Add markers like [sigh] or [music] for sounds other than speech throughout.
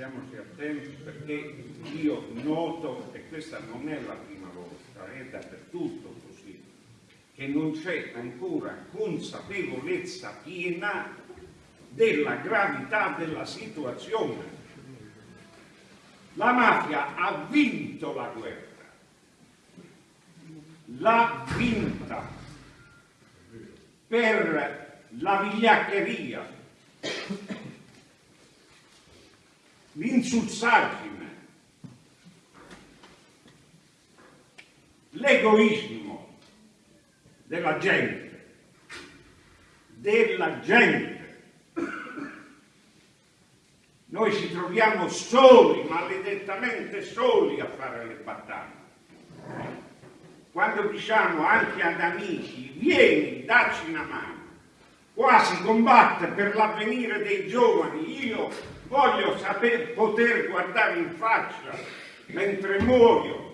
stiamoci attenti perché io noto, e questa non è la prima volta, è dappertutto così, che non c'è ancora consapevolezza piena della gravità della situazione. La mafia ha vinto la guerra, l'ha vinta per la vigliaccheria, l'insulsaggine, l'egoismo della gente, della gente. Noi ci troviamo soli, maledettamente soli a fare le battaglie. Quando diciamo anche ad amici, vieni, dacci una mano, qua si combatte per l'avvenire dei giovani, io voglio saper, poter guardare in faccia mentre muoio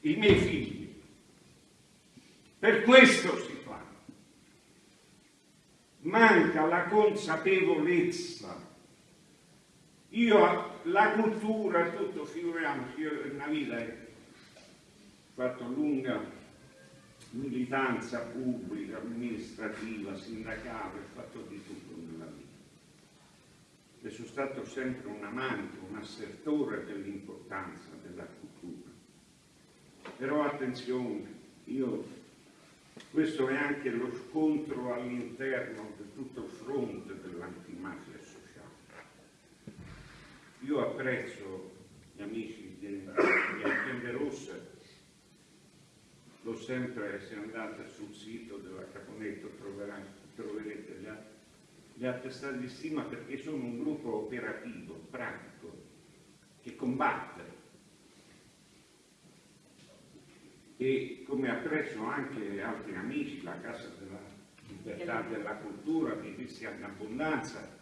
i miei figli. Per questo si fa. Manca la consapevolezza. Io, la cultura, tutto, figuriamoci, io una vita ho fatto lunga militanza pubblica, amministrativa, sindacale, ho fatto di tutto nella vita e sono stato sempre un amante, un assertore dell'importanza della cultura. Però attenzione, io, questo è anche lo scontro all'interno di tutto il fronte dell'antimafia sociale. Io apprezzo gli amici di, Alpende Rossa, l'ho sempre, se andate sul sito della Caponetto troverete gli altri le attestate di stima perché sono un gruppo operativo, pratico, che combatte e come appresso anche altri amici, la Casa della Libertà della Cultura di Cristiana Abbondanza,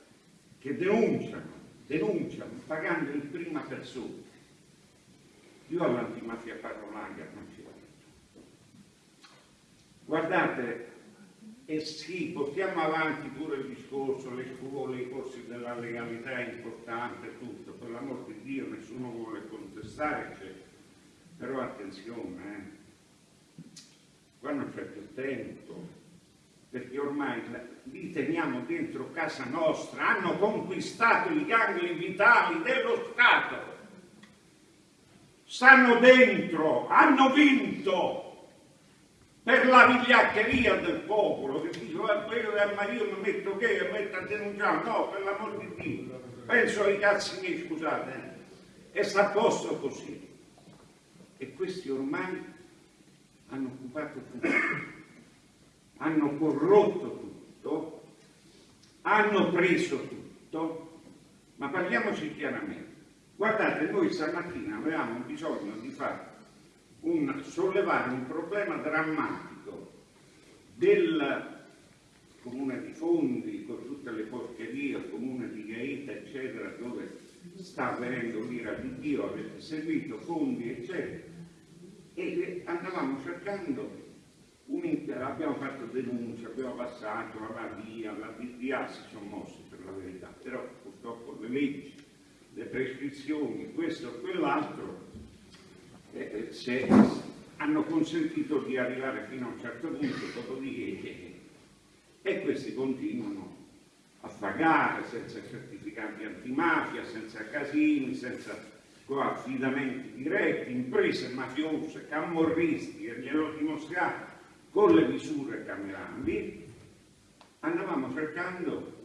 che denunciano, denunciano, pagando in prima persona. Io all'antimafia parolaga non ci vado. Guardate, e sì, portiamo avanti pure il discorso, le scuole, i corsi della legalità è importante, tutto, per l'amor di Dio nessuno vuole contestare, cioè. però attenzione, eh. qua non c'è più tempo, perché ormai li teniamo dentro casa nostra, hanno conquistato i gangli vitali dello Stato, stanno dentro, hanno vinto, per la vigliaccheria del popolo che dice ma quello che ma io mi metto che mi metto a denunciare. No per l'amor di Dio penso ai cazzi miei scusate eh. e sta posto così. E questi ormai hanno occupato tutto. Hanno corrotto tutto. Hanno preso tutto. Ma parliamoci chiaramente. Guardate noi stamattina avevamo bisogno di fare un, sollevare un problema drammatico del comune di Fondi, con tutte le porcherie, il comune di Gaeta, eccetera, dove sta avvenendo l'ira di Dio, avete seguito Fondi, eccetera, e andavamo cercando abbiamo fatto denuncia, abbiamo passato la via, la DDA si sono mossi per la verità, però purtroppo le leggi, le prescrizioni, questo e quell'altro eh, se hanno consentito di arrivare fino a un certo punto, dopodiché e questi continuano a pagare senza certificati antimafia, senza casini, senza affidamenti diretti, imprese mafiose, camorristi, e glielo dimostriamo con le misure camerali, andavamo cercando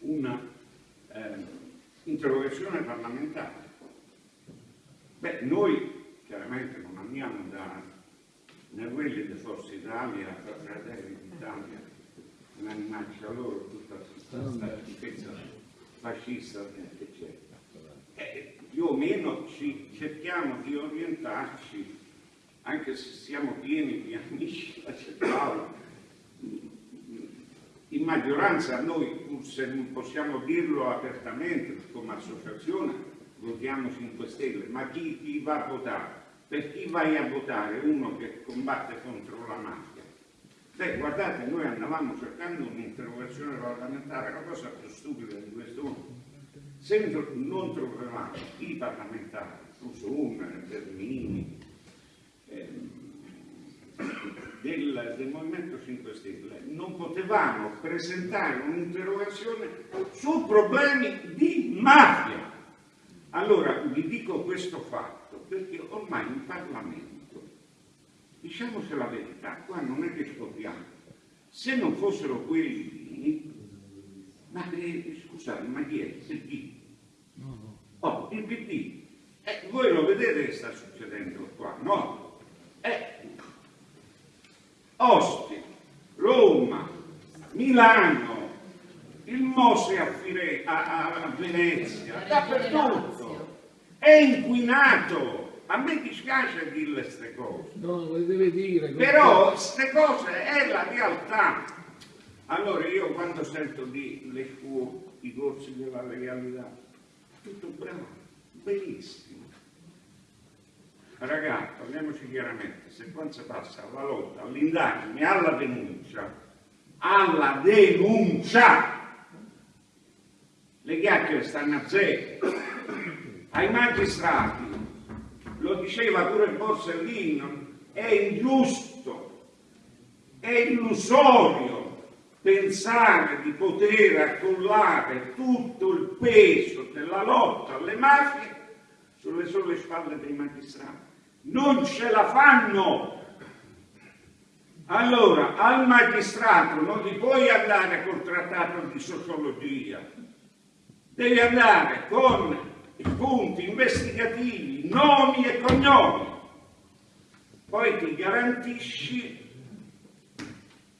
una eh, interrogazione parlamentare. Beh, noi chiaramente non andiamo da né quelli di Forza Italia, Fratelli d'Italia, non minaccia loro tutta questa schifezza fascista, eccetera. Eh, più o meno ci cerchiamo di orientarci, anche se siamo pieni di amici, la Paolo, in maggioranza noi, pur se non possiamo dirlo apertamente come associazione, votiamo 5 Stelle, ma chi, chi va a votare? Per chi vai a votare? Uno che combatte contro la mafia. Beh, guardate, noi andavamo cercando un'interrogazione parlamentare, la cosa più stupida di questo mondo. se non trovavamo i parlamentari, Rusone, Bernini, ehm, del, del, Movimento 5 Stelle, non potevamo presentare un'interrogazione su problemi di mafia. Allora vi dico questo fatto perché ormai in Parlamento, diciamoci la verità, qua non è che scopriamo, se non fossero quelli ma eh, scusate, ma chi è? Il PD? Oh, il PD. Eh, voi lo vedete che sta succedendo qua, no? Eh, Ostia, Roma, Milano, il Mose a, Fire, a, a Venezia, dappertutto. È inquinato. A me dispiace dirle queste cose. No, le deve dire. Però queste cose è la realtà. Allora io quando sento di le scuole, i corsi della legalità, tutto bravo, benissimo. Ragazzi, parliamoci chiaramente, se quando si passa alla lotta, all'indagine, alla denuncia, alla denuncia, le chiacchiere stanno a zero. Ai magistrati, lo diceva pure Borsellino, è ingiusto, è illusorio pensare di poter accollare tutto il peso della lotta alle mafie sulle sole spalle dei magistrati. Non ce la fanno! Allora, al magistrato non gli puoi andare col trattato di sociologia, devi andare con punti investigativi, nomi e cognomi. Poi ti garantisci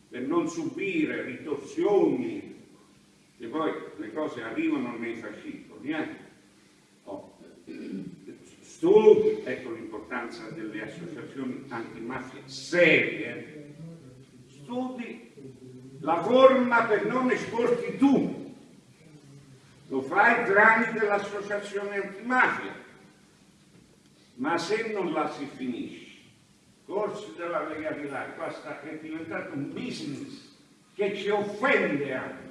per non subire ritorsioni, che poi le cose arrivano nei fascicoli. Eh? Oh. Studi, ecco l'importanza delle associazioni antimafia serie, studi la forma per non esporti tu, lo fai tramite l'associazione antimafia, ma se non la si finisce corsi della legalità, qua è diventato un business che ci offende anche.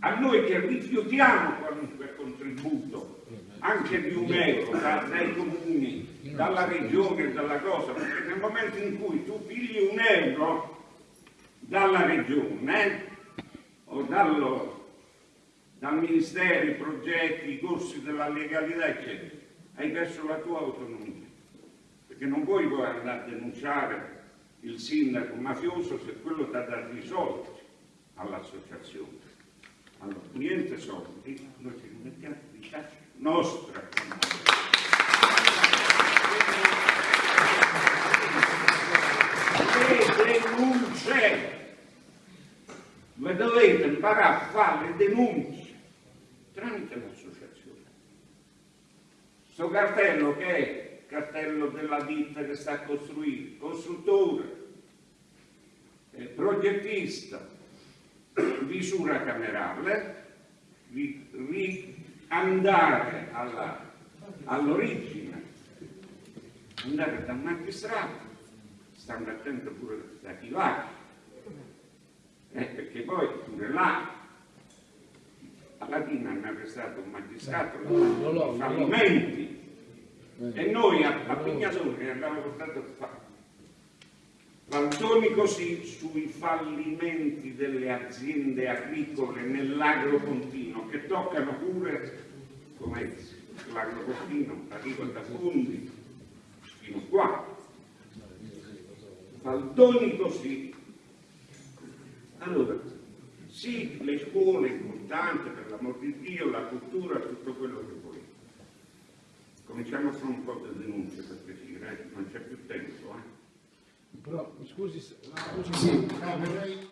A noi che rifiutiamo qualunque contributo, anche di un euro da, dai comuni, dalla regione, dalla cosa, perché nel momento in cui tu pigli un euro dalla regione eh, o dallo, dal ministero, i progetti, i corsi della legalità, eccetera, hai perso la tua autonomia perché non puoi poi andare a denunciare il sindaco mafioso se quello ti ha dato i soldi all'associazione. Allora, niente soldi, noi ci mettiamo di tasca nostra. Le denunce, voi dovete imparare a fare le denunce tramite l'associazione. Sto cartello che è cartello della ditta che sta a costruire, costruttore, eh, progettista, [clears throat] visura camerale, ri, andare all'origine, all andare dal magistrato, stando attento pure da chi va, eh, perché poi pure là alla fine hanno arrestato un magistrato, no, fallimenti, e noi a, a Pignatone abbiamo portato a fare Valtoni così sui fallimenti delle aziende agricole nell'agropontino che toccano pure come l'agropontino arriva da fondi fino qua. Faldoni così. Allora sì le scuole importanti per l'amor di Dio la cultura tutto quello che vuoi Cominciamo a fare un po' di denunce per piacere, eh? non c'è più tempo. Eh? Però, scusi, scusi sì, no, vorrei...